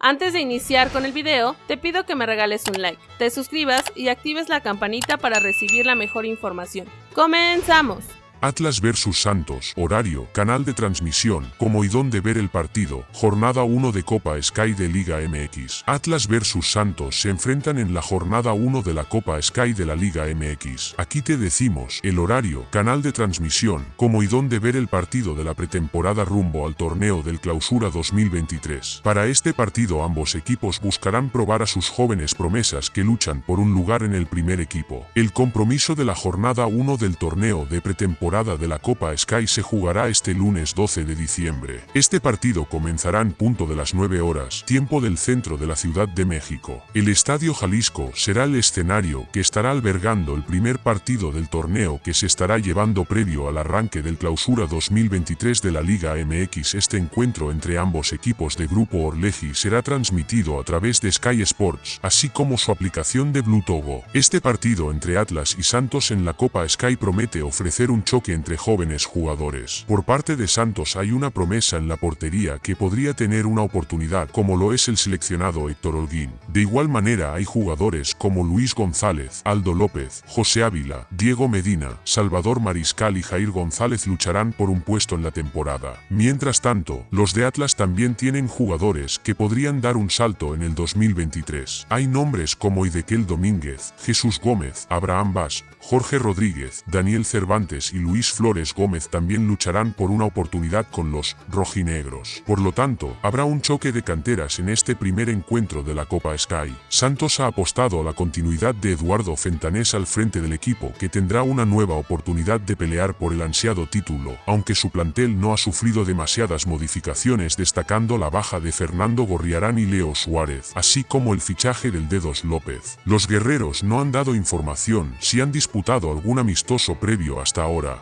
Antes de iniciar con el video, te pido que me regales un like, te suscribas y actives la campanita para recibir la mejor información. ¡Comenzamos! Atlas vs Santos, horario, canal de transmisión, cómo y dónde ver el partido, jornada 1 de Copa Sky de Liga MX. Atlas vs Santos se enfrentan en la jornada 1 de la Copa Sky de la Liga MX. Aquí te decimos, el horario, canal de transmisión, cómo y dónde ver el partido de la pretemporada rumbo al torneo del Clausura 2023. Para este partido ambos equipos buscarán probar a sus jóvenes promesas que luchan por un lugar en el primer equipo. El compromiso de la jornada 1 del torneo de pretemporada de la Copa Sky se jugará este lunes 12 de diciembre. Este partido comenzará en punto de las 9 horas, tiempo del centro de la Ciudad de México. El Estadio Jalisco será el escenario que estará albergando el primer partido del torneo que se estará llevando previo al arranque del clausura 2023 de la Liga MX. Este encuentro entre ambos equipos de Grupo Orleji será transmitido a través de Sky Sports, así como su aplicación de Blue. Este partido entre Atlas y Santos en la Copa Sky promete ofrecer un choque entre jóvenes jugadores. Por parte de Santos hay una promesa en la portería que podría tener una oportunidad como lo es el seleccionado Héctor Holguín. De igual manera hay jugadores como Luis González, Aldo López, José Ávila, Diego Medina, Salvador Mariscal y Jair González lucharán por un puesto en la temporada. Mientras tanto, los de Atlas también tienen jugadores que podrían dar un salto en el 2023. Hay nombres como Idequel Domínguez, Jesús Gómez, Abraham Bas, Jorge Rodríguez, Daniel Cervantes y Luis Flores Gómez también lucharán por una oportunidad con los rojinegros. Por lo tanto, habrá un choque de canteras en este primer encuentro de la Copa Sky. Santos ha apostado a la continuidad de Eduardo Fentanés al frente del equipo que tendrá una nueva oportunidad de pelear por el ansiado título, aunque su plantel no ha sufrido demasiadas modificaciones destacando la baja de Fernando Gorriarán y Leo Suárez, así como el fichaje del Dedos López. Los guerreros no han dado información si han disputado algún amistoso previo hasta ahora,